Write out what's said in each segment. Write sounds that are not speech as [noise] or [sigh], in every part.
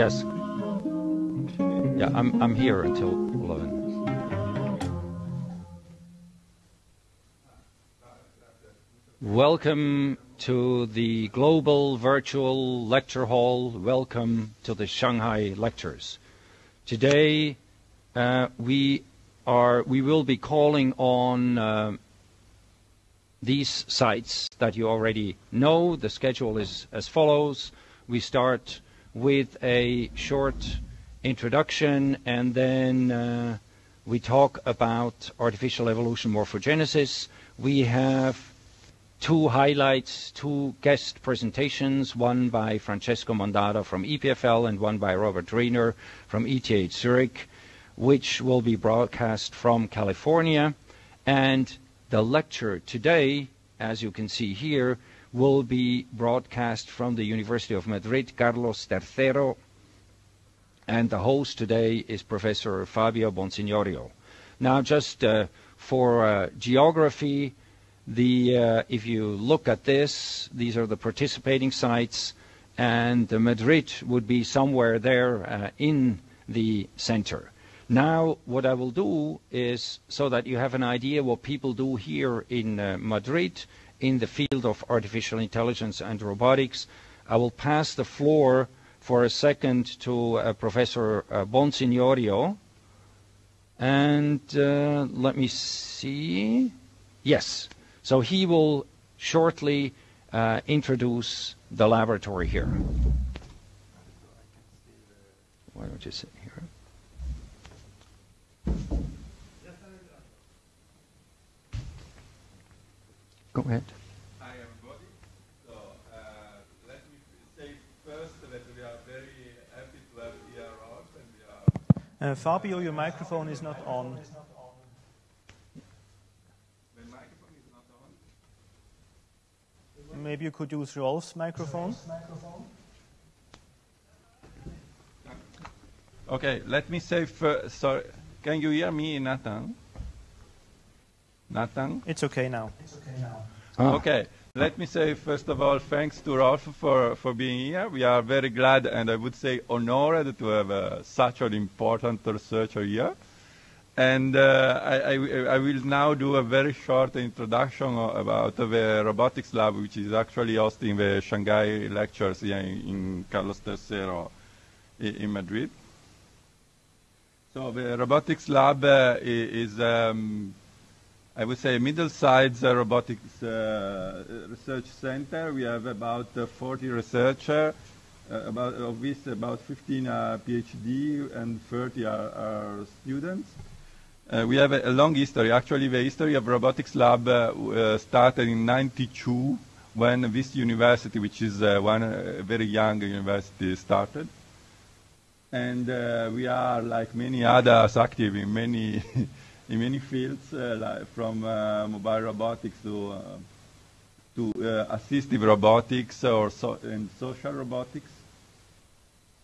Yes. Yeah, I'm, I'm here until 11. Welcome to the Global Virtual Lecture Hall. Welcome to the Shanghai Lectures. Today, uh, we are we will be calling on uh, these sites that you already know. The schedule is as follows. We start with a short introduction and then uh, we talk about artificial evolution morphogenesis. We have two highlights, two guest presentations, one by Francesco Mondada from EPFL and one by Robert Riener from ETH Zurich, which will be broadcast from California. And the lecture today, as you can see here, will be broadcast from the University of Madrid, Carlos III, and the host today is Professor Fabio Bonsignorio. Now, just uh, for uh, geography, the, uh, if you look at this, these are the participating sites, and Madrid would be somewhere there uh, in the center. Now, what I will do is, so that you have an idea what people do here in uh, Madrid, in the field of artificial intelligence and robotics. I will pass the floor for a second to uh, Professor uh, Bonsignorio. And uh, let me see. Yes. So he will shortly uh, introduce the laboratory here. Why don't you sit here? Go ahead. Hi, everybody. So, uh, let me say first that we are very happy to have here Rolf, and we are. Uh, Fabio, your microphone is not on. Microphone is not on. Maybe you could use Rolf's microphone. Okay, let me say first. Sorry, can you hear me, Nathan? Nathan? It's okay now. Ah. Okay. Let me say, first of all, thanks to Rolf for, for being here. We are very glad and I would say honored to have uh, such an important researcher here. And uh, I, I, I will now do a very short introduction about the robotics lab, which is actually hosting the Shanghai lectures here in, in Carlos III i- in Madrid. So the robotics lab uh, is um, I would say middle-sized uh, robotics uh, research center. We have about uh, 40 researchers, about of which about 15 are PhD and 30 are, are students. Uh, we have a, a long history. Actually, the history of robotics lab uh, started in 92 when this university, which is one very young university, started. And we are, like many others, active in many [laughs] in many fields, uh, like from uh, mobile robotics to uh, to assistive robotics or so, and social robotics,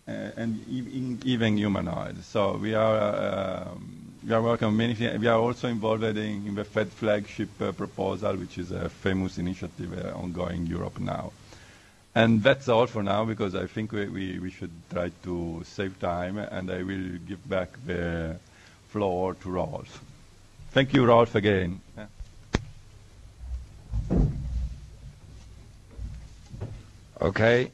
and ev- even humanoid. So we are um, we are working on many things. We are also involved in, in the FET flagship uh, proposal, which is a famous initiative uh, ongoing in Europe now. And that's all for now because I think we, we, we should try to save time, and I will give back the floor to Rolf. Thank you, Rolf, again. Okay.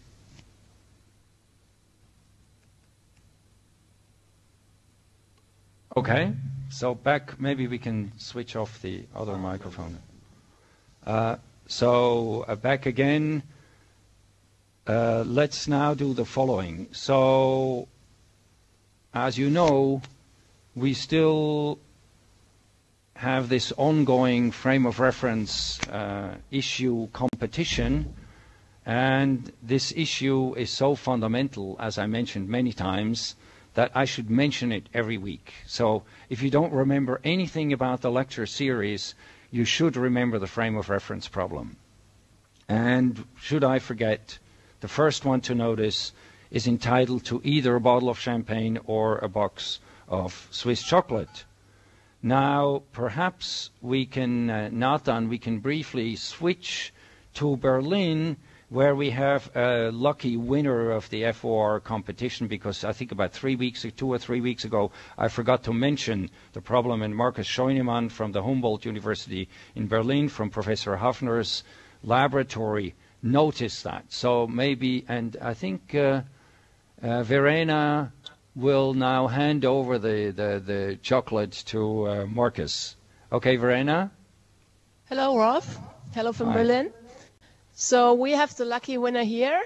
Okay. So back, maybe we can switch off the other microphone. Uh, so uh, back again. Uh, let's now do the following. So, as you know, we still have this ongoing frame of reference uh, issue competition. And this issue is so fundamental, as I mentioned many times, that I should mention it every week. So if you don't remember anything about the lecture series, you should remember the frame of reference problem. And should I forget, the first one to notice is entitled to either a bottle of champagne or a box of Swiss chocolate. Now, perhaps we can, uh, Nathan, we can briefly switch to Berlin where we have a lucky winner of the FOR competition because I think about three weeks, two or three weeks ago, I forgot to mention the problem, and Markus Scheunemann from the Humboldt University in Berlin, from Professor Hafner's laboratory, noticed that. So maybe, and I think uh, uh, Verena will now hand over the, the, the chocolate to uh, Markus. Okay, Verena? Hello, Rolf. Hello from Hi. Berlin. So we have the lucky winner here,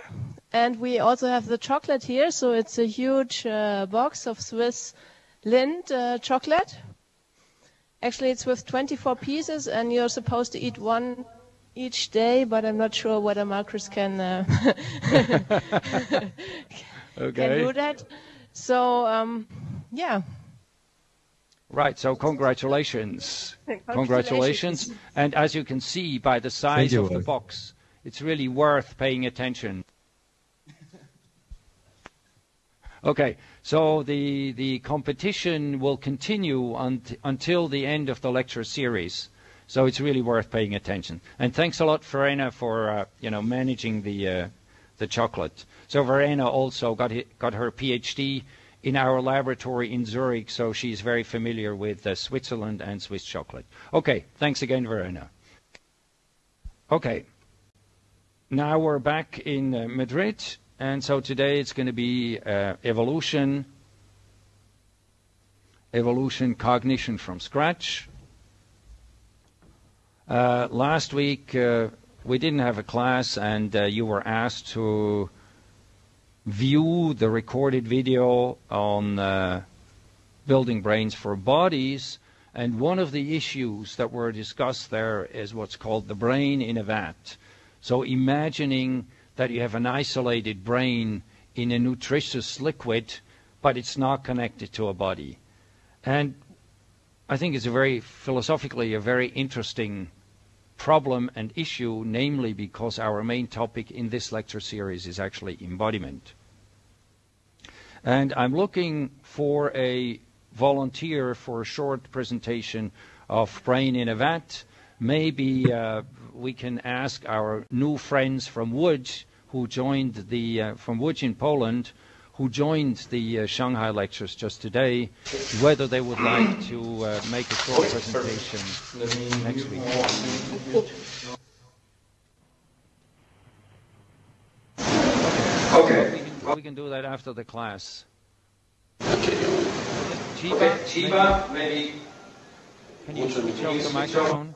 and we also have the chocolate here. So it's a huge uh, box of Swiss Lindt uh, chocolate. Actually, it's with 24 pieces, and you're supposed to eat one each day, but I'm not sure whether Markus can uh, [laughs] [laughs] can do that. So um, yeah, Right, so congratulations. Congratulations. Congratulations. And as you can see by the size of the box, it's really worth paying attention. [laughs] Okay, so the, the competition will continue unt, until the end of the lecture series. So it's really worth paying attention. And thanks a lot, Verena, for uh, you know managing the uh, the chocolate. So Verena also got got her PhD in our laboratory in Zurich, so she's very familiar with uh, Switzerland and Swiss chocolate. Okay, thanks again, Verena. Okay, now we're back in uh, Madrid, and so today it's going to be uh, evolution, evolution cognition from scratch. Uh, last week uh, we didn't have a class, and uh, you were asked to view the recorded video on uh, building brains for bodies. And one of the issues that were discussed there is what's called the brain in a vat. So imagining that you have an isolated brain in a nutritious liquid, but it's not connected to a body. And I think it's a very philosophically a very interesting problem and issue, namely because our main topic in this lecture series is actually embodiment. And I'm looking for a volunteer for a short presentation of Brain in a Vat. Maybe uh, we can ask our new friends from Łódź, who joined the uh, from Łódź in Poland, who joined the uh, Shanghai lectures just today, whether they would like to uh, make a short presentation next week. Okay, we can, do that after the class. Chiba, Chiba, maybe. can you switch off the microphone?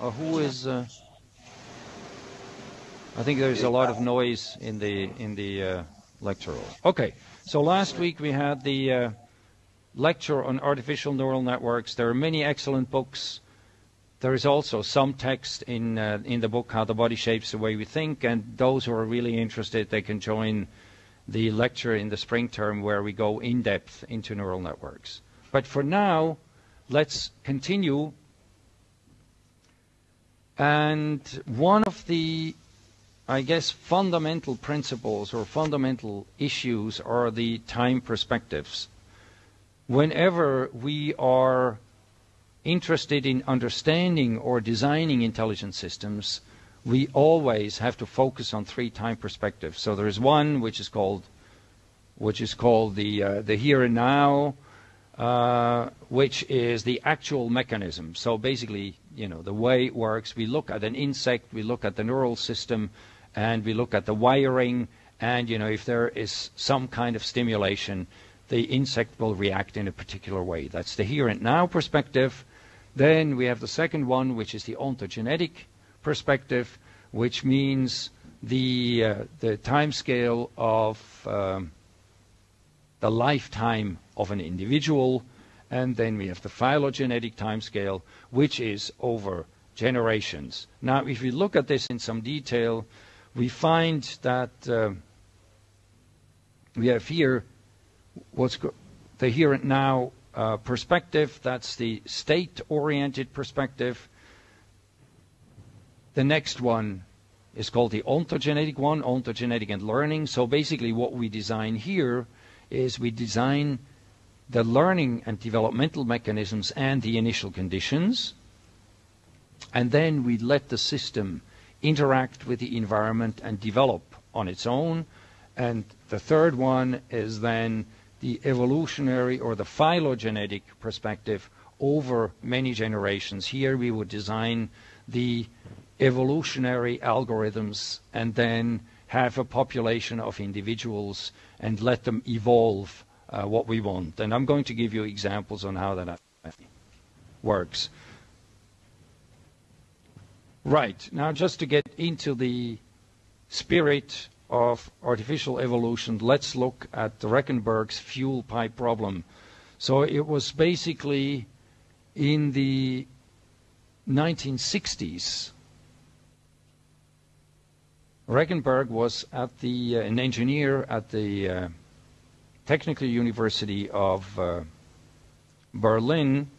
Or who is? Uh, I think there's a lot of noise in the in the uh, lecture hall. Okay, so last week we had the uh, lecture on artificial neural networks. There are many excellent books. There is also some text in uh, in the book How the Body Shapes the Way We Think, and those who are really interested, they can join the lecture in the spring term where we go in depth into neural networks. But for now, let's continue. And one of the, I guess, fundamental principles or fundamental issues are the time perspectives. Whenever we are interested in understanding or designing intelligent systems, we always have to focus on three time perspectives. So there is one which is called, which is called the uh, the here and now, uh, which is the actual mechanism. So basically, you know, the way it works. We look at an insect, we look at the neural system, and we look at the wiring. And you know, if there is some kind of stimulation, the insect will react in a particular way. That's the here and now perspective. Then we have the second one, which is the ontogenetic perspective, which means the uh, the time scale of um, the lifetime of an individual, and then we have the phylogenetic time scale, which is over generations. Now, if we look at this in some detail, we find that uh, we have here what's the here and now uh, perspective. That's the state-oriented perspective. The next one is called the ontogenetic one, ontogenetic and learning. So basically, what we design here is we design the learning and developmental mechanisms and the initial conditions, and then we let the system interact with the environment and develop on its own. And the third one is then the evolutionary or the phylogenetic perspective over many generations. Here we would design the evolutionary algorithms and then have a population of individuals and let them evolve uh, what we want. And I'm going to give you examples on how that works. Right. Now, just to get into the spirit of artificial evolution, let's look at the Rechenberg's fuel pipe problem. So it was basically in the 1960s. Rechenberg was at the uh, an engineer at the uh, Technical University of uh, Berlin,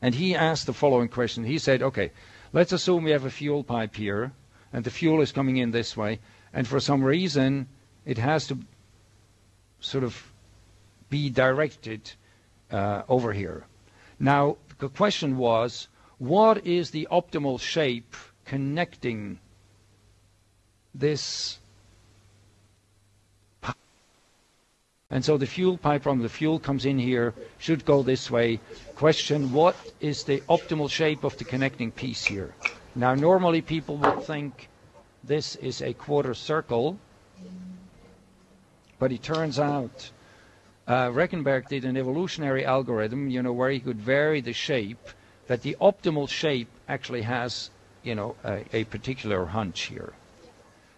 and he asked the following question. He said, "Okay, Let's assume we have a fuel pipe here, and the fuel is coming in this way, and for some reason it has to sort of be directed uh, over here. Now, the question was, what is the optimal shape connecting this And so the fuel pipe from the fuel comes in here, should go this way. Question, what is the optimal shape of the connecting piece here? Now, normally people would think this is a quarter circle, but it turns out uh, Rechenberg did an evolutionary algorithm, you know, where he could vary the shape, that the optimal shape actually has, you know, a, a particular hunch here.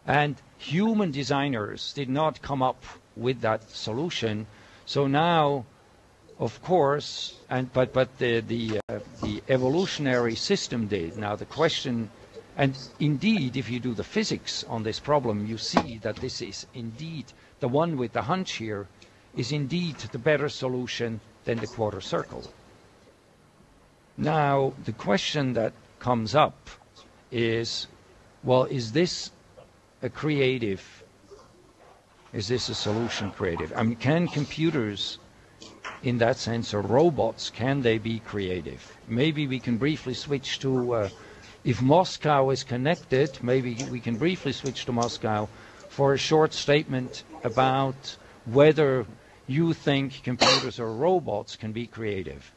And human designers did not come up with that solution. So now, of course, and but but the the uh, the evolutionary system did. Now the question, and indeed, if you do the physics on this problem, you see that this is indeed the one with the hunch here is indeed the better solution than the quarter circle. Now the question that comes up is, well, is this a creative is this a solution creative? I mean, can computers, in that sense, or robots, can they be creative? Maybe we can briefly switch to, uh, if Moscow is connected, maybe we can briefly switch to Moscow for a short statement about whether you think computers or robots can be creative.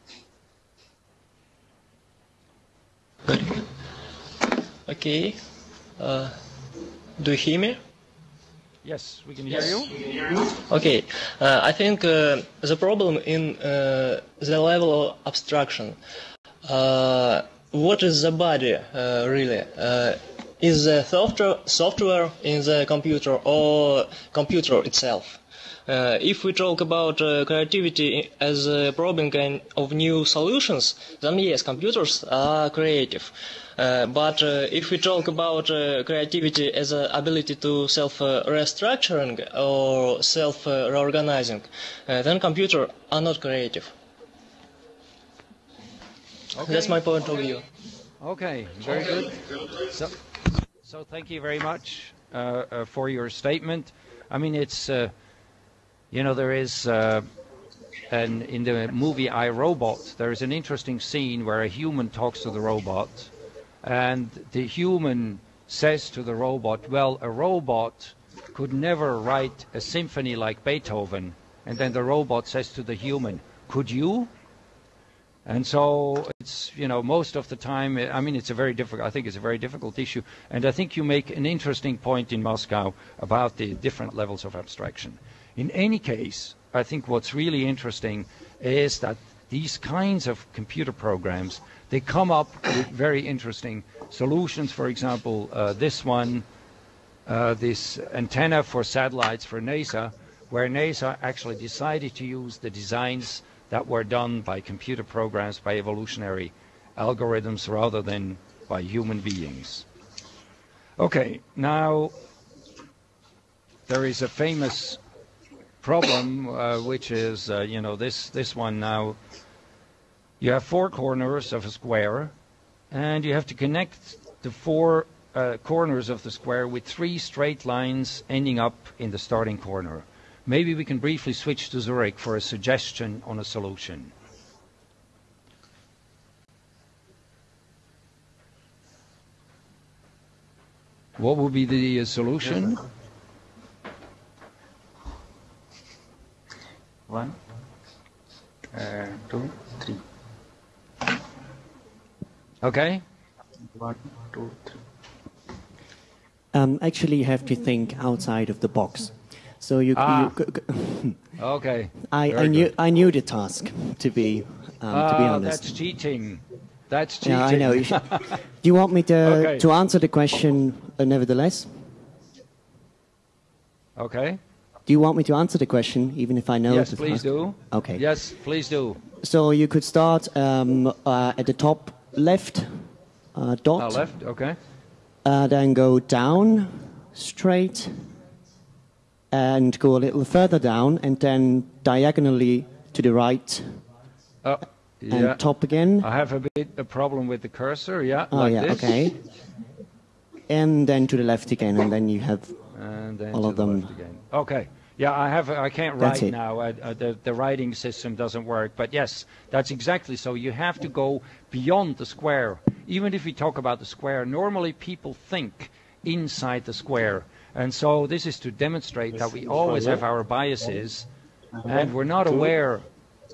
Okay. Uh, do you hear me? Yes, we can hear you. Okay, uh, I think uh, the problem in uh, the level of abstraction. Uh, what is the body uh, really? Uh, is the software, software in the computer or computer itself? if we talk about creativity as a problem of new solutions, then yes, computers are creative. Uh, but uh, if we talk about uh, creativity as an ability to self-restructuring or self-reorganizing, then computers are not creative. Okay. That's my point of view. Okay, very good. So, so thank you very much uh, uh, for your statement. I mean, it's, uh, you know, there is, an, in the movie I, Robot, there is an interesting scene where a human talks to the robot and the human says to the robot, well, a robot could never write a symphony like Beethoven. And then the robot says to the human, could you? And so it's, you know, most of the time, I mean, it's a very difficult, I think it's a very difficult issue. And I think you make an interesting point in Moscow about the different levels of abstraction. In any case, I think what's really interesting is that these kinds of computer programs they come up with very interesting solutions. For example, uh, this one, uh, this antenna for satellites for NASA, where NASA actually decided to use the designs that were done by computer programs, by evolutionary algorithms, rather than by human beings. Okay, now there is a famous problem, uh, which is, uh, you know, this, this one now you have four corners of a square, and you have to connect the four uh, corners of the square with three straight lines ending up in the starting corner. Maybe we can briefly switch to Zurich for a suggestion on a solution. What would be the uh, solution? One, uh, two, three. Okay. One, two, three. Um, actually, you have to think outside of the box. So you, Ah. you [laughs] Okay. I, Very I knew good. I knew the task to be um, to be Ah, honest. that's cheating. That's cheating. Yeah, I know. You [laughs] should, do you want me to Okay. to answer the question uh, nevertheless? okay. Do you want me to answer the question even if I know yes, please do. Okay. Yes, please do. So you could start um, uh, at the top left uh, dot, Uh, left. Okay. Uh, then go down straight, and go a little further down, and then diagonally to the right Oh, and yeah. top again. I have a bit a problem with the cursor. Yeah. oh like yeah, this. okay. And then to the left again, and then you have And then All of the them. Okay. Yeah, I have. I can't write it. now. Uh, the the writing system doesn't work. But yes, that's exactly so. You have to go beyond the square. Even if we talk about the square, normally people think inside the square, and so this is to demonstrate that we always have our biases, and we're not aware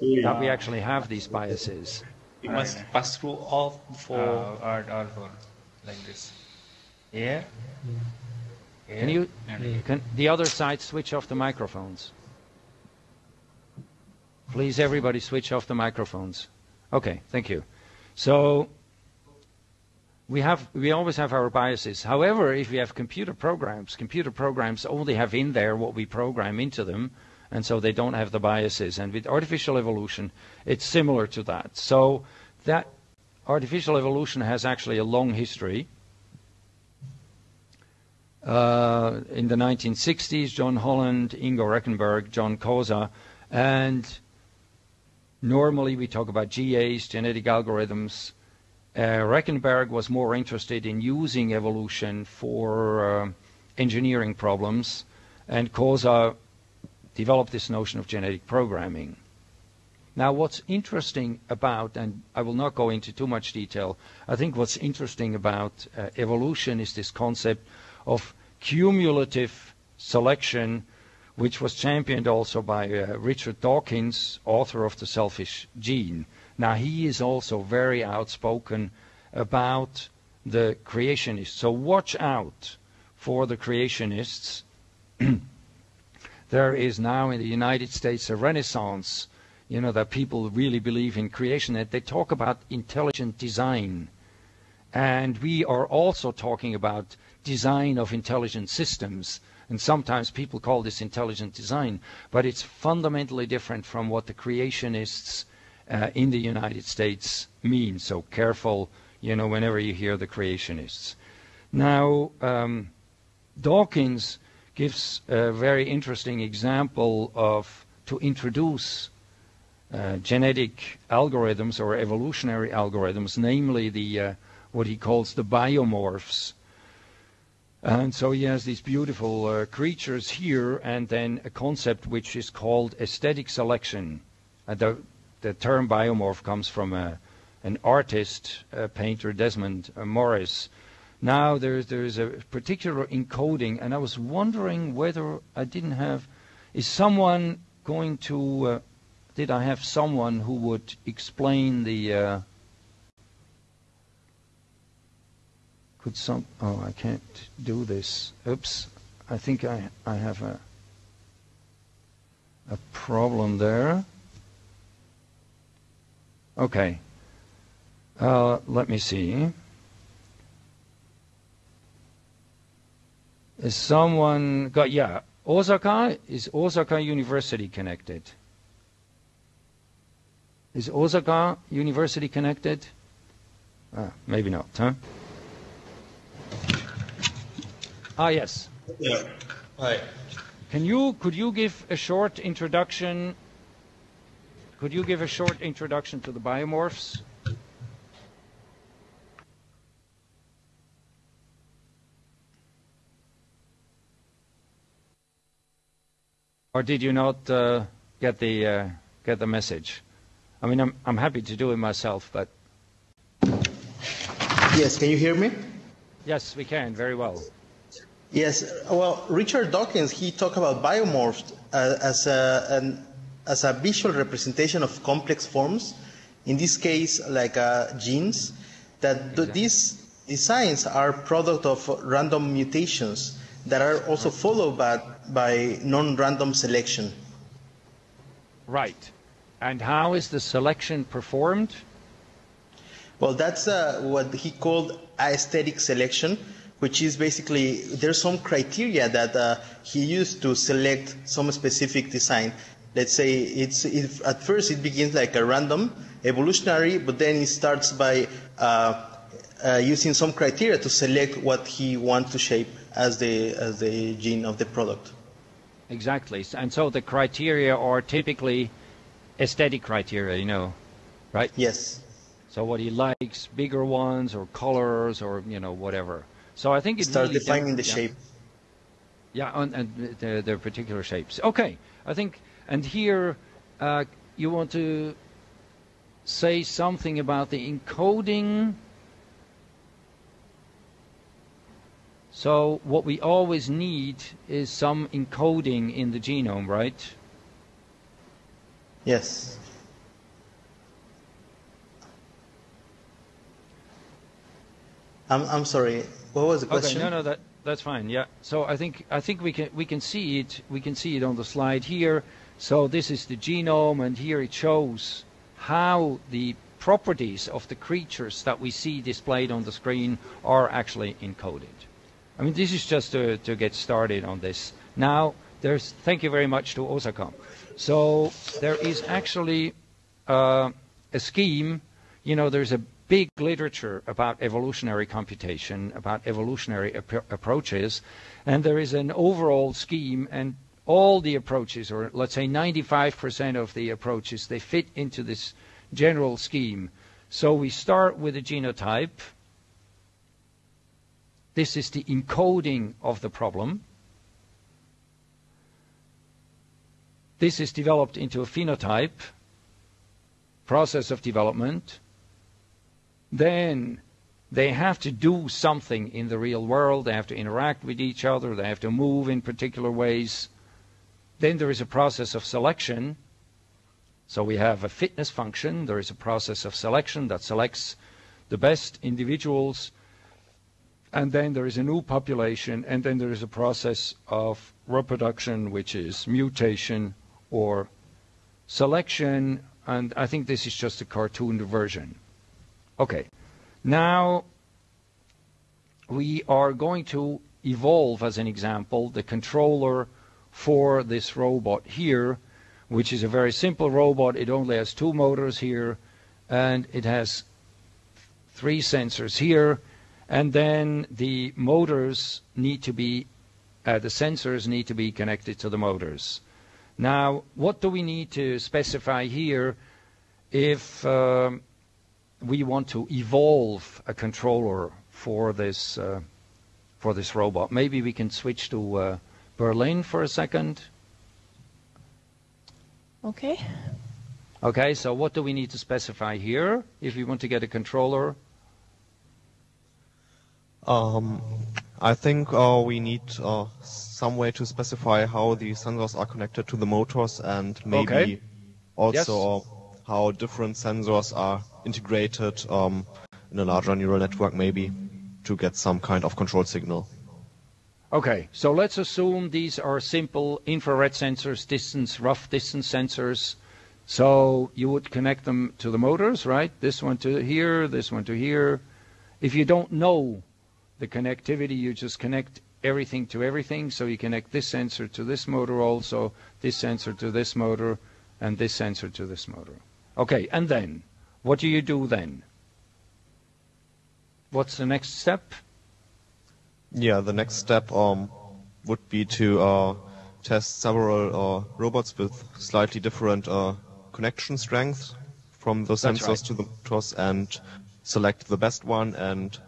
that we actually have these biases. You must pass through all four. Uh, or, or four, like this. Here. Can you? Can the other side switch off the microphones? Please, everybody, switch off the microphones. Okay, thank you. So we have we always have our biases. However, if we have computer programs, computer programs only have in there what we program into them, and so they don't have the biases. And with artificial evolution, it's similar to that. So that artificial evolution has actually a long history. Uh, in the 1960s, John Holland, Ingo Rechenberg, John Koza, and normally we talk about GAs, genetic algorithms. Uh, Rechenberg was more interested in using evolution for uh, engineering problems, and Koza developed this notion of genetic programming. Now, what's interesting about, and I will not go into too much detail, I think what's interesting about uh, evolution is this concept of cumulative selection, which was championed also by Richard Dawkins, author of The Selfish Gene. Now, he is also very outspoken about the creationists. So watch out for the creationists. [clears throat] there is now in the United States a renaissance, you know, that people really believe in creation, they talk about intelligent design. And we are also talking about design of intelligent systems. And sometimes people call this intelligent design, but it's fundamentally different from what the creationists uh, in the United States mean. So careful, you know, whenever you hear the creationists. Now, um, Dawkins gives a very interesting example of to introduce uh, genetic algorithms or evolutionary algorithms, namely the uh, what he calls the biomorphs. And so he has these beautiful uh, creatures here, and then a concept which is called aesthetic selection. Uh, the, the term biomorph comes from a, an artist, a painter, Desmond uh, Morris. Now there's there's a particular encoding, and I was wondering whether I didn't have. Is someone going to? Uh, did I have someone who would explain the? Uh, could some? Oh, I can't do this. Oops! I think I I have a a problem there. Okay. Uh, let me see. Is someone got? Yeah, Osaka is Osaka University connected. Is Osaka University connected? Ah, maybe not, huh? Ah, yes. Yeah. Hi. Can you could you give a short introduction? Could you give a short introduction to the biomorphs? Or did you not uh, get the uh, get the message? I mean, I'm I'm happy to do it myself, but Yes, can you hear me? yes, we can very well. Yes, well, Richard Dawkins, he talked about biomorphs uh, as, a, an, as a visual representation of complex forms, in this case, like uh, genes, that Exactly. these designs are product of random mutations that are also followed by, by non-random selection. Right. And how is the selection performed? Well, that's uh, what he called aesthetic selection, which is basically there's some criteria that uh, he used to select some specific design. Let's say it's if at first it begins like a random evolutionary, but then it starts by uh, uh, using some criteria to select what he wants to shape as the as the gene of the product. Exactly. And so the criteria are typically aesthetic criteria, you know, right? Yes. So what he likes, bigger ones or colors or, you know, whatever. So I think it Start really defining the yeah. shape. Yeah, and, and their, their particular shapes. Okay, I think, and here uh, you want to say something about the encoding. So what we always need is some encoding in the genome, right? Yes. I'm I'm sorry. What was the question? Okay, no, no, that that's fine. Yeah. So I think I think we can we can see it we can see it on the slide here. So this is the genome, and here it shows how the properties of the creatures that we see displayed on the screen are actually encoded. I mean, this is just to, to get started on this. Now, there's thank you very much to Osaka. So there is actually uh, a scheme. You know, there's a big literature about evolutionary computation, about evolutionary appro- approaches, and there is an overall scheme, and all the approaches, or let's say 95% of the approaches, they fit into this general scheme. So we start with a genotype. This is the encoding of the problem. This is developed into a phenotype, process of development. Then they have to do something in the real world. They have to interact with each other. They have to move in particular ways. Then there is a process of selection. So we have a fitness function. There is a process of selection that selects the best individuals. And then there is a new population. And then there is a process of reproduction, which is mutation or selection. And I think this is just a cartoon version. Okay. Now we are going to evolve, as an example, the controller for this robot here, which is a very simple robot. It only has two motors here, and it has three sensors here, and then the motors need to be, uh, the sensors need to be connected to the motors. Now, what do we need to specify here if um, we want to evolve a controller for this uh, for this robot? Maybe we can switch to uh, Berlin for a second. Okay. Okay, so what do we need to specify here if we want to get a controller? Um, I think uh, we need uh, some way to specify how the sensors are connected to the motors and maybe Okay. also uh, how different sensors are integrated um, in a larger neural network maybe to get some kind of control signal. Okay, so let's assume these are simple infrared sensors, distance, rough distance sensors. So you would connect them to the motors, right? This one to here, this one to here. If you don't know the connectivity, you just connect everything to everything. So you connect this sensor to this motor also, this sensor to this motor, and this sensor to this motor. Okay, and then, what do you do then? What's the next step? Yeah, the next step um, would be to uh, test several uh, robots with slightly different uh, connection strengths from the That's sensors right. to the motors and select the best one and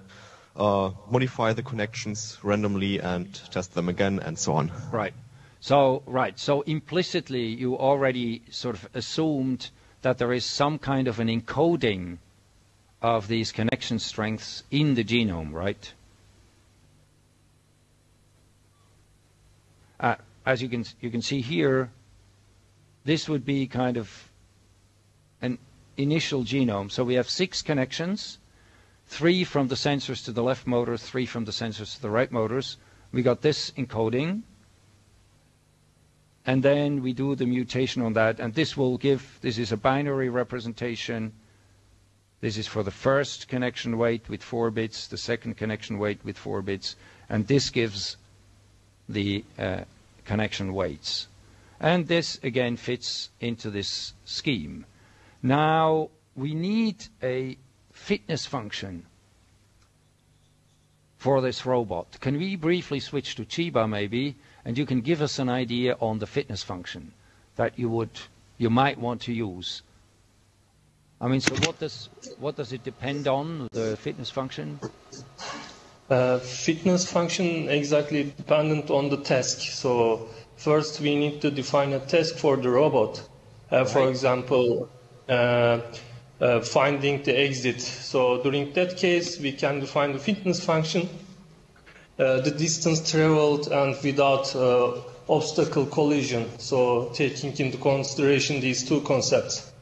uh, modify the connections randomly and test them again and so on. Right. So right. So implicitly, you already sort of assumed that there is some kind of an encoding of these connection strengths in the genome, right? Uh, as you can you can see here, this would be kind of an initial genome. So we have six connections, three from the sensors to the left motor, three from the sensors to the right motors. We got this encoding, and then we do the mutation on that, and this will give, this is a binary representation. This is for the first connection weight with four bits, the second connection weight with four bits, and this gives the uh, connection weights. And this again fits into this scheme. Now we need a fitness function for this robot. Can we briefly switch to Chiba maybe, and you can give us an idea on the fitness function that you would you might want to use. I mean, so what does what does it depend on the fitness function? Uh, fitness function exactly dependent on the task. So first we need to define a task for the robot. Uh, for Right. example, uh, uh, finding the exit. So during that case, we can define the fitness function, uh, the distance traveled, and without uh, obstacle collision. So taking into consideration these two concepts.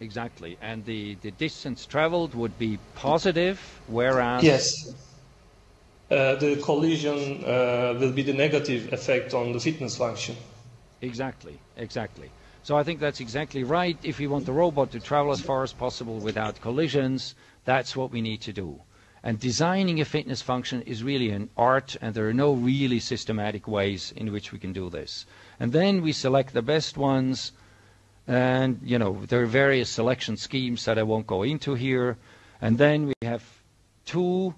Exactly. And the, the distance traveled would be positive, whereas Yes. Uh, the collision uh, will be the negative effect on the fitness function. Exactly, exactly. So I think that's exactly right. If we want the robot to travel as far as possible without collisions, that's what we need to do. And designing a fitness function is really an art, and there are no really systematic ways in which we can do this. And then we select the best ones, and you know there are various selection schemes that I won't go into here. And then we have two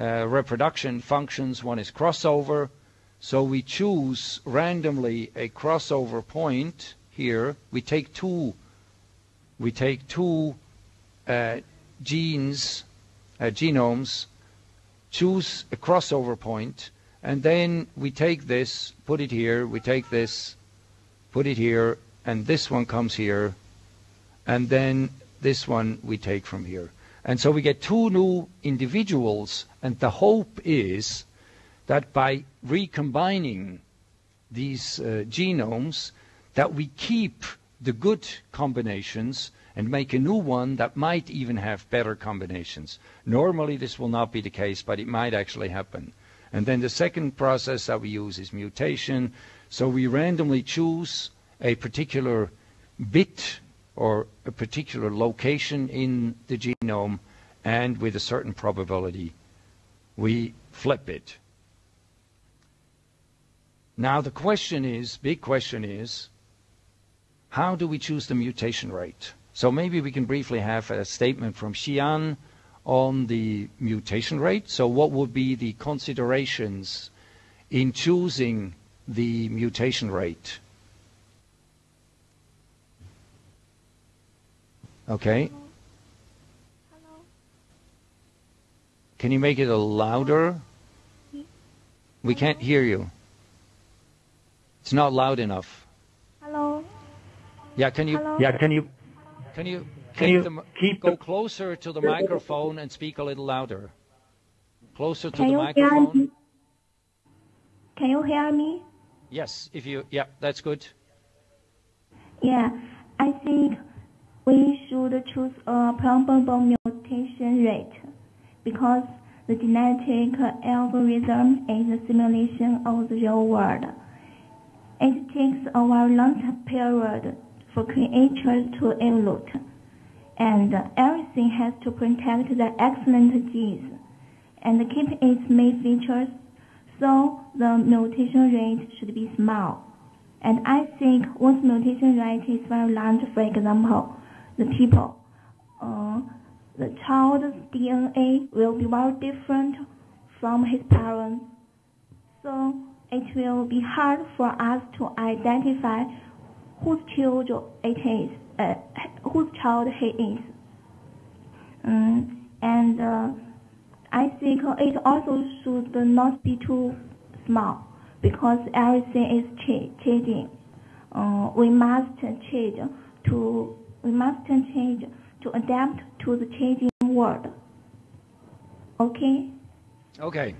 uh, reproduction functions. One is crossover. So we choose randomly a crossover point here. We take two, we take two uh, genes, uh, genomes, choose a crossover point, and then we take this, put it here, we take this, put it here, and this one comes here, and then this one we take from here. And so we get two new individuals, and the hope is that by recombining these uh, genomes, that we keep the good combinations and make a new one that might even have better combinations. Normally this will not be the case, but it might actually happen. And then the second process that we use is mutation. So we randomly choose a particular bit or a particular location in the genome, and with a certain probability, we flip it. Now the question is, big question is, how do we choose the mutation rate? So maybe we can briefly have a statement from Xian on the mutation rate. So what would be the considerations in choosing the mutation rate? Okay. Hello. Can you make it a louder? Hmm? We can't hear you. It's not loud enough. Hello. Yeah, can you? Hello? Yeah, can you Can you? Can take you the keep go the- closer to the microphone and speak a little louder? Closer to Can the you hear microphone. me? Can you hear me? Yes, if you. Yeah, that's good. Yeah, I think we should choose a probable mutation rate because the genetic algorithm is a simulation of the real world. It takes a very long period for creatures to evolve, and everything has to protect the excellent genes and keep its main features, so the mutation rate should be small. And I think once mutation rate is very large, for example, the people, uh, the child's DNA will be very different from his parents. So it will be hard for us to identify whose child it is, uh, whose child he is. Um, and uh, I think it also should not be too small because everything is cha- changing. Uh, we must change to we must change to adapt to the changing world. Okay. Okay.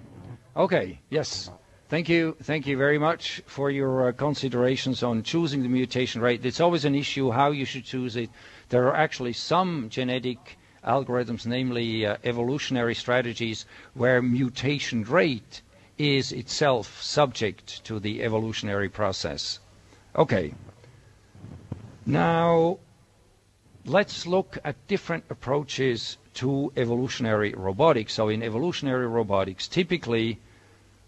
Okay. Yes. Thank you. Thank you very much for your uh, considerations on choosing the mutation rate. It's always an issue how you should choose it. There are actually some genetic algorithms, namely uh, evolutionary strategies, where mutation rate is itself subject to the evolutionary process. Okay. Now, let's look at different approaches to evolutionary robotics. So in evolutionary robotics, typically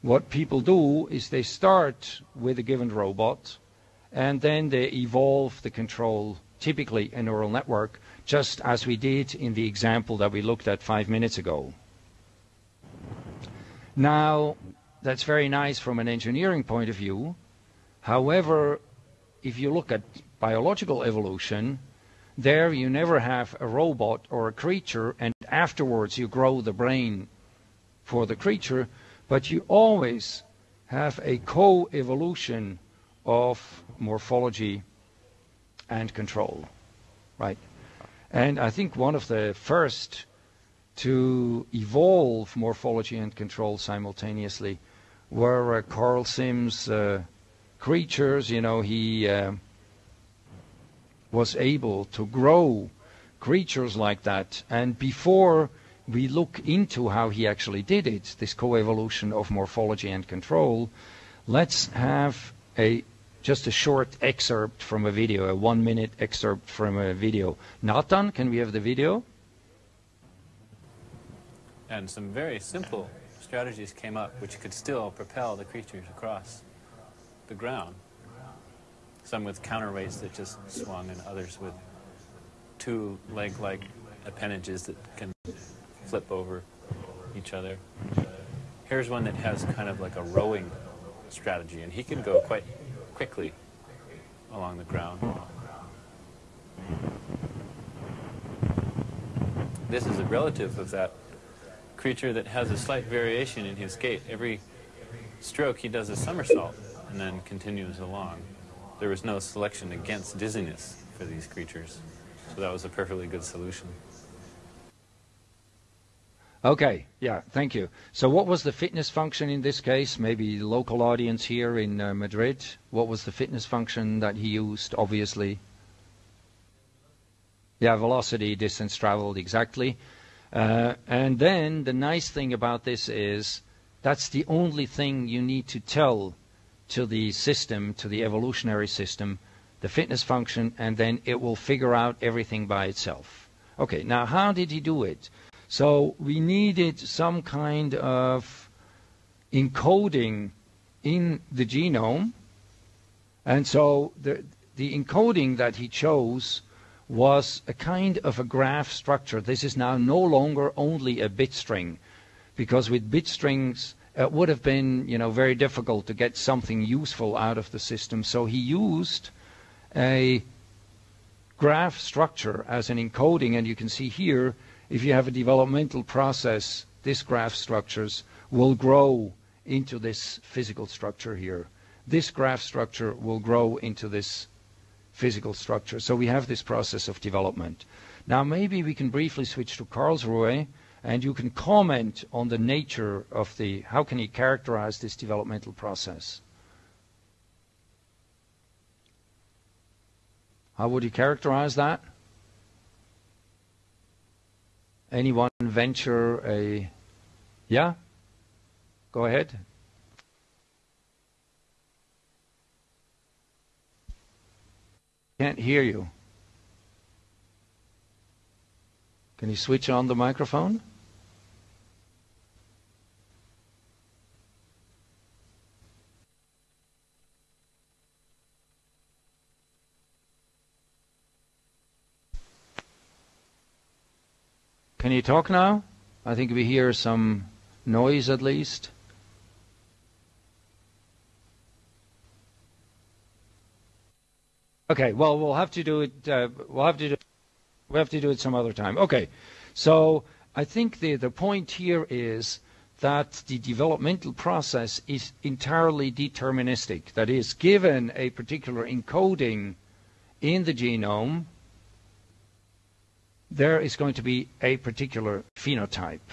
what people do is they start with a given robot and then they evolve the control, typically a neural network, just as we did in the example that we looked at five minutes ago. Now, that's very nice from an engineering point of view. However, if you look at biological evolution, there you never have a robot or a creature and afterwards you grow the brain for the creature, but you always have a co-evolution of morphology and control, right? And I think one of the first to evolve morphology and control simultaneously were uh, Karl Sims' uh, creatures. You know, he uh, was able to grow creatures like that. And before we look into how he actually did it, this coevolution of morphology and control, let's have a just a short excerpt from a video, a one minute excerpt from a video. Nathan, can we have the video? And some very simple strategies came up which could still propel the creatures across the ground. Some with counterweights that just swung, and others with two leg like appendages that can flip over each other. Here's one that has kind of like a rowing strategy, and he can go quite quickly along the ground. This is a relative of that creature that has a slight variation in his gait. Every stroke he does a somersault and then continues along. There was no selection against dizziness for these creatures, so that was a perfectly good solution. Okay, yeah, thank you. So what was the fitness function in this case? Maybe local audience here in uh, Madrid. What was the fitness function that he used, obviously? Yeah, velocity, distance traveled, exactly. Uh, and then the nice thing about this is that's the only thing you need to tell to the system, to the evolutionary system, the fitness function, and then it will figure out everything by itself. Okay, now how did he do it? So we needed some kind of encoding in the genome. And so the, the encoding that he chose was a kind of a graph structure. This is now no longer only a bit string, because with bit strings it would have been, you know, very difficult to get something useful out of the system. So he used a graph structure as an encoding, and you can see here, if you have a developmental process, this graph structures will grow into this physical structure here. This graph structure will grow into this physical structure. So we have this process of development. Now maybe we can briefly switch to Karlsruhe and you can comment on the nature of the, how can you characterize this developmental process? How would you characterize that? Anyone venture a, yeah? Go ahead. Can't hear you. Can you switch on the microphone? Talk now? I think we hear some noise at least. Okay, well, we'll have to do it. Uh, we'll have to do. We have to do it some other time. Okay, so I think the the point here is that the developmental process is entirely deterministic. That is, given a particular encoding in the genome, there is going to be a particular phenotype.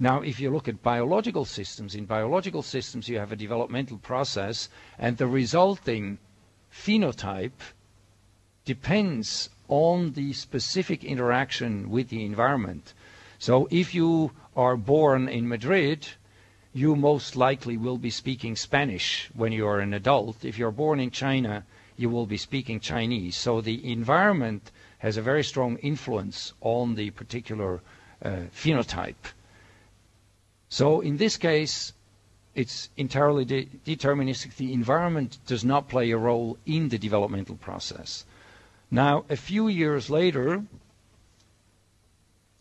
Now, if you look at biological systems, in biological systems you have a developmental process, and the resulting phenotype depends on the specific interaction with the environment. So if you are born in Madrid, you most likely will be speaking Spanish when you are an adult. If you're born in China, you will be speaking Chinese. So the environment has a very strong influence on the particular uh, phenotype. So in this case, it's entirely de deterministic. The environment does not play a role in the developmental process. Now, a few years later,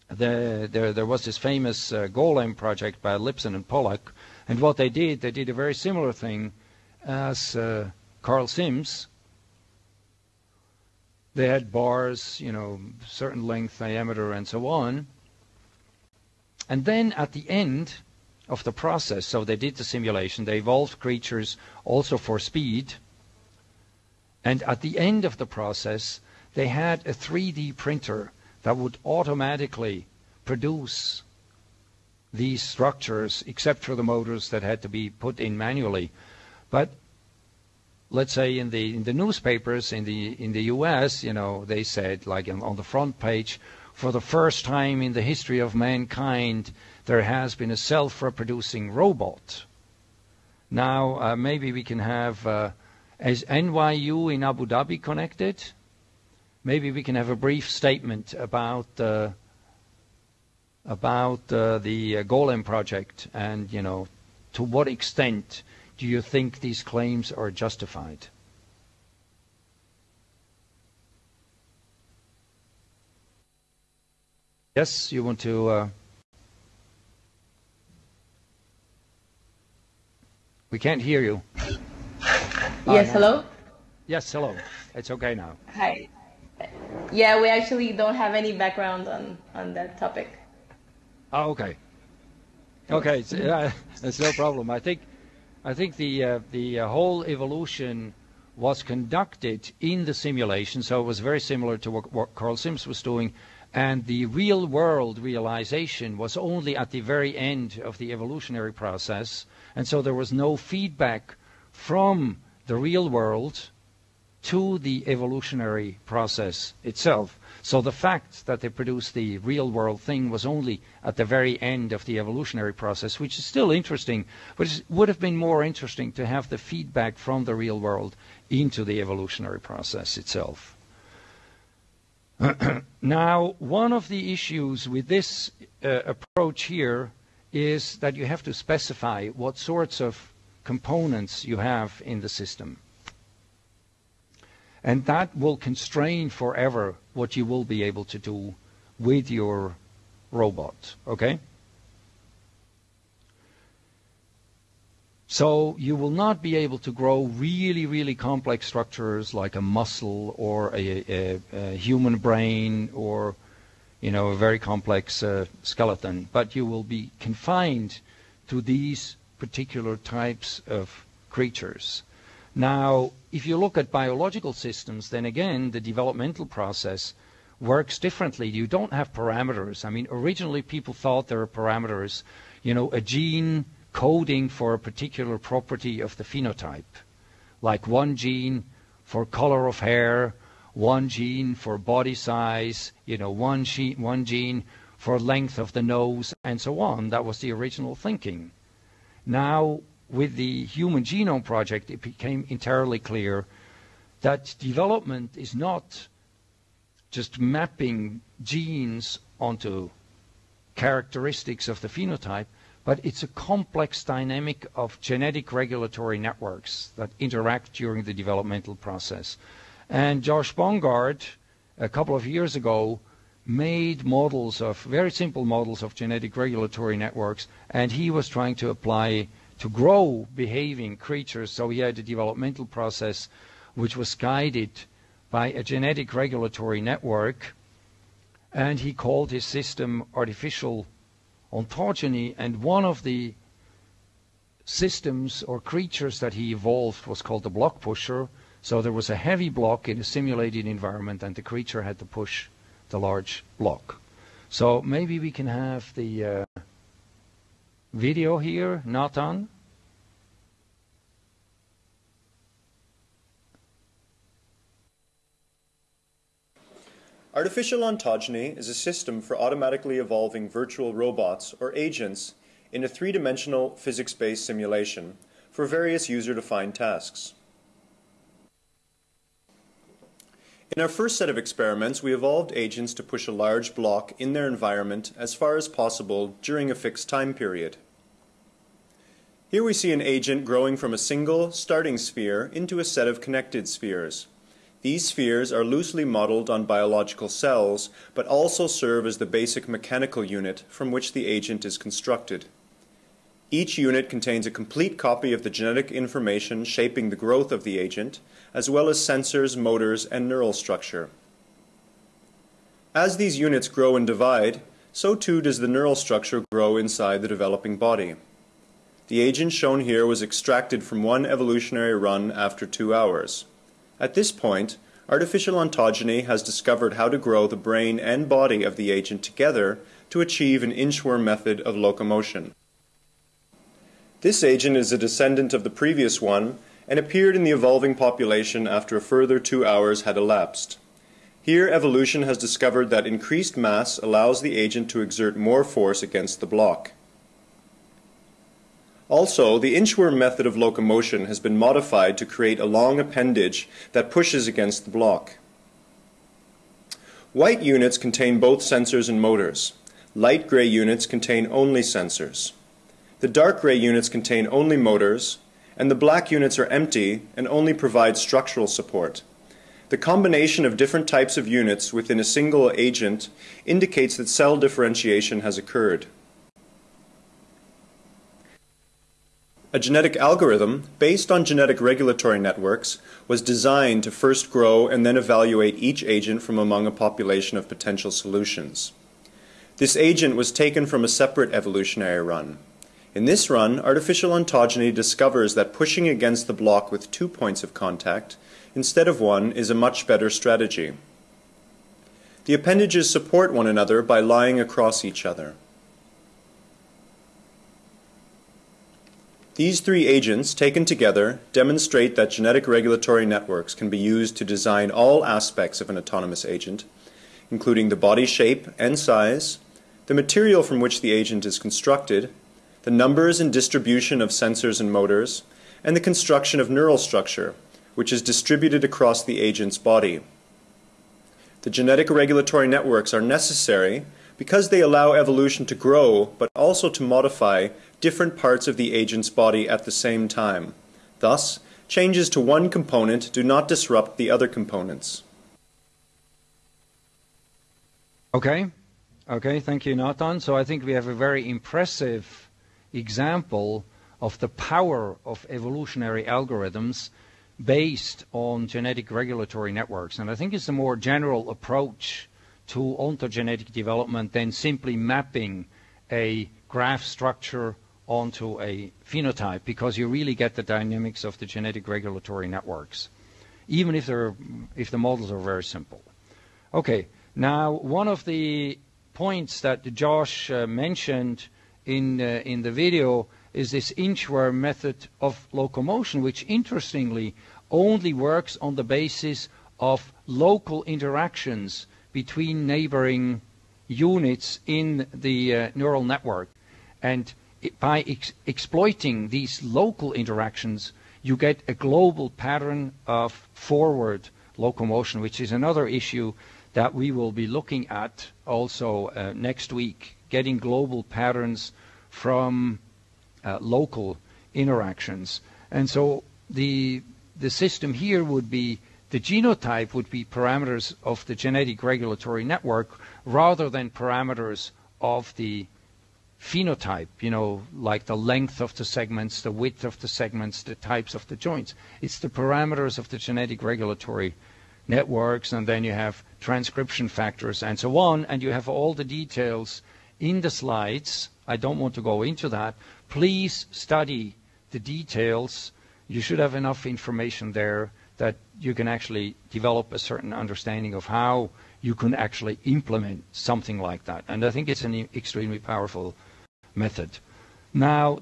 the, there, there, was this famous uh, Golem project by Lipson and Pollack, and what they did, they did a very similar thing as uh, Karl Sims. They had bars, you know, certain length, diameter, and so on. And then at the end of the process, so they did the simulation, they evolved creatures also for speed, and at the end of the process, they had a 3D printer that would automatically produce these structures, except for the motors that had to be put in manually. But let's say in the in the newspapers in the in the U.S., you know, they said like on the front page, for the first time in the history of mankind, there has been a self-reproducing robot. Now uh, maybe we can have uh, is NYU in Abu Dhabi connected? Maybe we can have a brief statement about uh, about uh, the uh, Golem project and, you know, to what extent do you think these claims are justified? Yes, you want to. Uh, we can't hear you. Yes, hello? Yes, hello. It's okay now. Hi. Yeah, we actually don't have any background on, on that topic. Oh, okay. Okay, so, yeah, that's no problem. I think, I think the uh, the uh, whole evolution was conducted in the simulation, so it was very similar to what, what Karl Sims was doing, and the real world realization was only at the very end of the evolutionary process, and so there was no feedback from the real world to the evolutionary process itself. So the fact that they produced the real world thing was only at the very end of the evolutionary process, which is still interesting, but it would have been more interesting to have the feedback from the real world into the evolutionary process itself. [clears throat] now, one of the issues with this uh, approach here is that you have to specify what sorts of components you have in the system. And that will constrain forever what you will be able to do with your robot. Okay? So you will not be able to grow really, really complex structures like a muscle or a, a, a human brain or, you know, a very complex uh, skeleton. But you will be confined to these particular types of creatures. Now, if you look at biological systems, then again, the developmental process works differently. You don't have parameters. I mean, originally people thought there were parameters, you know, a gene coding for a particular property of the phenotype, like one gene for color of hair, one gene for body size, you know, one, gene, one gene for length of the nose, and so on. That was the original thinking. Now with the Human Genome Project, it became entirely clear that development is not just mapping genes onto characteristics of the phenotype, but it's a complex dynamic of genetic regulatory networks that interact during the developmental process. And Josh Bongard, a couple of years ago, made models of very simple models of genetic regulatory networks, and he was trying to apply to grow behaving creatures. So he had a developmental process which was guided by a genetic regulatory network, and he called his system artificial ontogeny. And one of the systems or creatures that he evolved was called the block pusher. So there was a heavy block in a simulated environment, and the creature had to push the large block. So maybe we can have the uh, video here, not on. Artificial ontogeny is a system for automatically evolving virtual robots or agents in a three-dimensional physics-based simulation for various user-defined tasks. In our first set of experiments, we evolved agents to push a large block in their environment as far as possible during a fixed time period. Here we see an agent growing from a single starting sphere into a set of connected spheres. These spheres are loosely modeled on biological cells, but also serve as the basic mechanical unit from which the agent is constructed. Each unit contains a complete copy of the genetic information shaping the growth of the agent, as well as sensors, motors, and neural structure. As these units grow and divide, so too does the neural structure grow inside the developing body. The agent shown here was extracted from one evolutionary run after two hours. At this point, artificial ontogeny has discovered how to grow the brain and body of the agent together to achieve an inchworm method of locomotion. This agent is a descendant of the previous one and appeared in the evolving population after a further two hours had elapsed. Here, evolution has discovered that increased mass allows the agent to exert more force against the block. Also, the inchworm method of locomotion has been modified to create a long appendage that pushes against the block. White units contain both sensors and motors. Light gray units contain only sensors. The dark gray units contain only motors, and the black units are empty and only provide structural support. The combination of different types of units within a single agent indicates that cell differentiation has occurred. A genetic algorithm based on genetic regulatory networks was designed to first grow and then evaluate each agent from among a population of potential solutions. This agent was taken from a separate evolutionary run. In this run, artificial ontogeny discovers that pushing against the block with two points of contact instead of one is a much better strategy. The appendages support one another by lying across each other. These three agents, taken together, demonstrate that genetic regulatory networks can be used to design all aspects of an autonomous agent, including the body shape and size, the material from which the agent is constructed, the numbers and distribution of sensors and motors, and the construction of neural structure, which is distributed across the agent's body. The genetic regulatory networks are necessary because they allow evolution to grow, but also to modify different parts of the agent's body at the same time. Thus, changes to one component do not disrupt the other components. Okay. Okay, thank you, Nathan. So I think we have a very impressive example of the power of evolutionary algorithms based on genetic regulatory networks. And I think it's a more general approach to ontogenetic development than simply mapping a graph structure onto a phenotype because you really get the dynamics of the genetic regulatory networks, even if, they're, if the models are very simple. Okay, now one of the points that Josh uh, mentioned in, uh, in the video is this inchworm method of locomotion, which interestingly only works on the basis of local interactions between neighboring units in the uh, neural network. And it, by ex exploiting these local interactions, you get a global pattern of forward locomotion, which is another issue that we will be looking at also uh, next week, getting global patterns from uh, local interactions. And so the, the system here would be the genotype would be parameters of the genetic regulatory network rather than parameters of the phenotype, you know, like the length of the segments, the width of the segments, the types of the joints. It's the parameters of the genetic regulatory networks, and then you have transcription factors and so on, and you have all the details in the slides. I don't want to go into that. Please study the details. You should have enough information there that you can actually develop a certain understanding of how you can actually implement something like that. And I think it's an extremely powerful method. Now,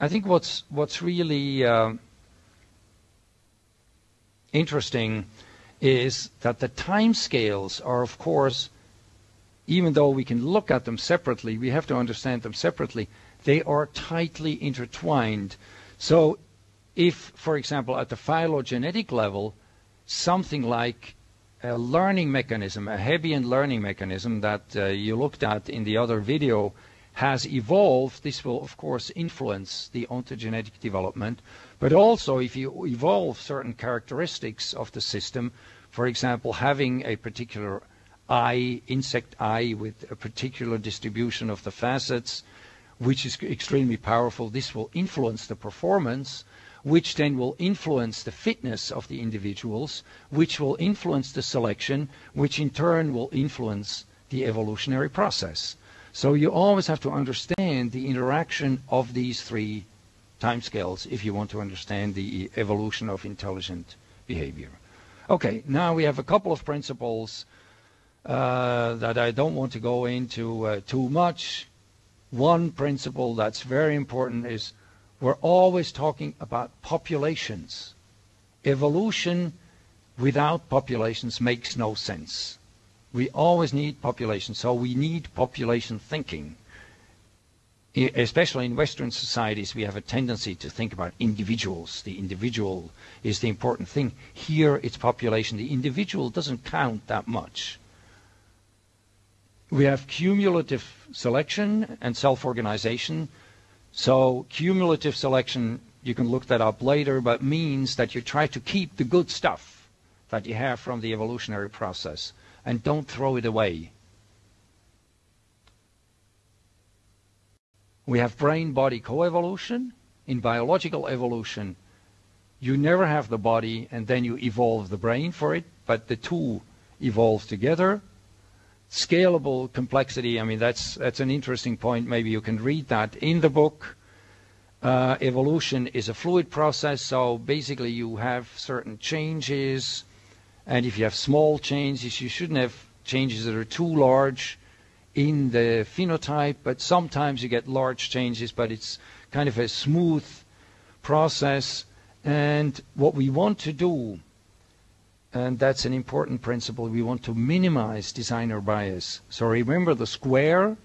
I think what's what's really uh, interesting is that the time scales are, of course, even though we can look at them separately, we have to understand them separately. They are tightly intertwined. So, if, for example, at the phylogenetic level, something like a learning mechanism, a Hebbian learning mechanism that uh, you looked at in the other video has evolved, this will of course influence the ontogenetic development. But also if you evolve certain characteristics of the system, for example, having a particular eye, insect eye with a particular distribution of the facets, which is extremely powerful, this will influence the performance which then will influence the fitness of the individuals, which will influence the selection, which in turn will influence the evolutionary process. So you always have to understand the interaction of these three timescales if you want to understand the evolution of intelligent behavior. Okay, now we have a couple of principles that I don't want to go into uh, too much. One principle that's very important is we're always talking about populations. Evolution without populations makes no sense. We always need population, so we need population thinking. Especially in Western societies, we have a tendency to think about individuals. The individual is the important thing. Here, it's population. The individual doesn't count that much. We have cumulative selection and self-organization. So cumulative selection, you can look that up later, but means that you try to keep the good stuff that you have from the evolutionary process and don't throw it away. We have brain-body coevolution. In biological evolution, you never have the body and then you evolve the brain for it, but the two evolve together. Scalable complexity, I mean, that's, that's an interesting point. Maybe you can read that in the book. Uh, evolution is a fluid process, so basically you have certain changes, and if you have small changes, you shouldn't have changes that are too large in the phenotype, but sometimes you get large changes, but it's kind of a smooth process. And what we want to do, and that's an important principle, we want to minimize designer bias. So remember the square,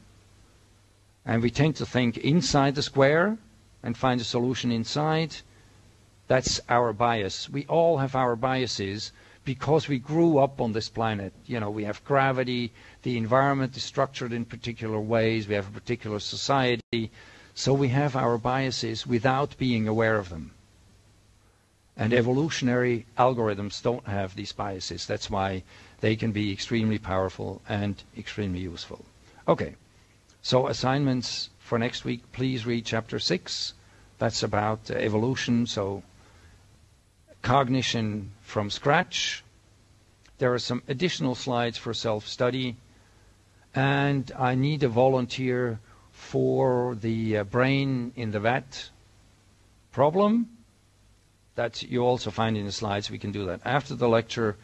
and we tend to think inside the square and find a solution inside. That's our bias. We all have our biases because we grew up on this planet. You know, we have gravity, the environment is structured in particular ways, we have a particular society, so we have our biases without being aware of them. And evolutionary algorithms don't have these biases. That's why they can be extremely powerful and extremely useful. Okay, so assignments for next week, please read chapter 6. That's about uh, evolution, so cognition from scratch. There are some additional slides for self-study. And I need a volunteer for the uh, brain in the vat problem that you also find in the slides. We can do that after the lecture.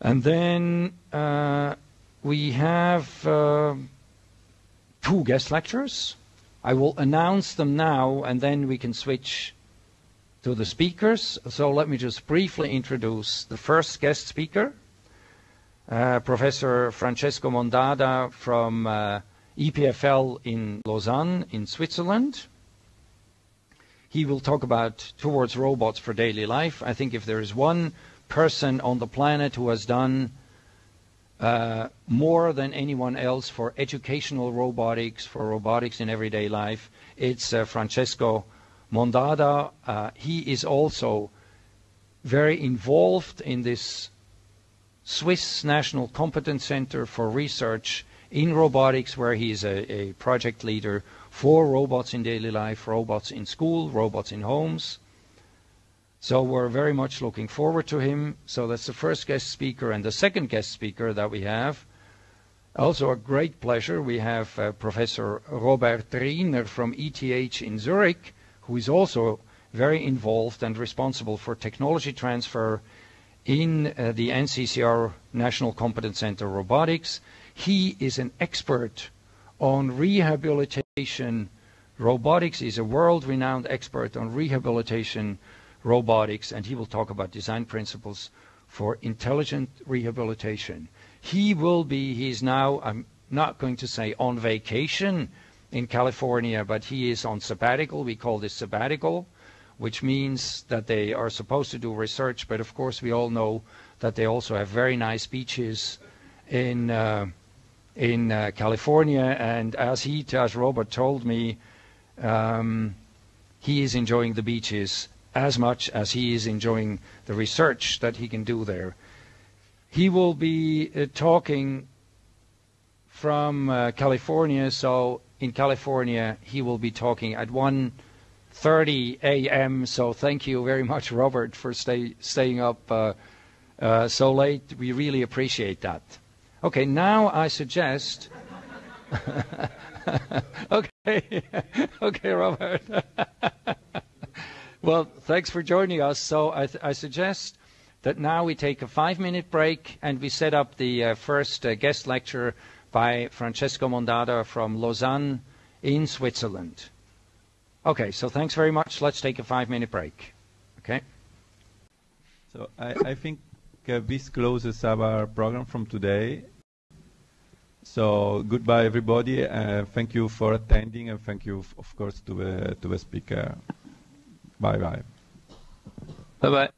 And then uh, we have uh, two guest lectures. I will announce them now, and then we can switch to the speakers. So let me just briefly introduce the first guest speaker, uh, Professor Francesco Mondada from uh, EPFL in Lausanne in Switzerland. He will talk about towards robots for daily life. I think if there is one person on the planet who has done uh, more than anyone else for educational robotics, for robotics in everyday life, it's uh, Francesco Mondada, uh, he is also very involved in this Swiss National Competence Center for Research in Robotics, where he is a, a project leader for robots in daily life, robots in school, robots in homes. So we're very much looking forward to him. So that's the first guest speaker. And the second guest speaker that we have, also a great pleasure, we have uh, Professor Robert Riener from ETH in Zurich, who is also very involved and responsible for technology transfer in uh, the NCCR National Competence Center Robotics. He is an expert on rehabilitation robotics. He's a world-renowned expert on rehabilitation robotics, and he will talk about design principles for intelligent rehabilitation. He will be, he's now, I'm not going to say on vacation in California, but he is on sabbatical. We call this sabbatical, which means that they are supposed to do research, but of course we all know that they also have very nice beaches in uh, in uh, California. And as he, as Robert told me, um, he is enjoying the beaches as much as he is enjoying the research that he can do there. He will be uh, talking from uh, California, so in California he will be talking at 1.30 a.m. So thank you very much, Robert, for stay, staying up uh, uh, so late. We really appreciate that. Okay, now I suggest. [laughs] okay, [laughs] okay, Robert. [laughs] well, thanks for joining us. So I, I, suggest that now we take a five-minute break and we set up the uh, first uh, guest lecture by Francesco Mondada from Lausanne in Switzerland. Okay, so thanks very much. Let's take a five-minute break. Okay. So I, I think uh, this closes our program from today. So goodbye, everybody. Uh, thank you for attending, and thank you, of course, to the to the speaker. Bye bye. Bye bye.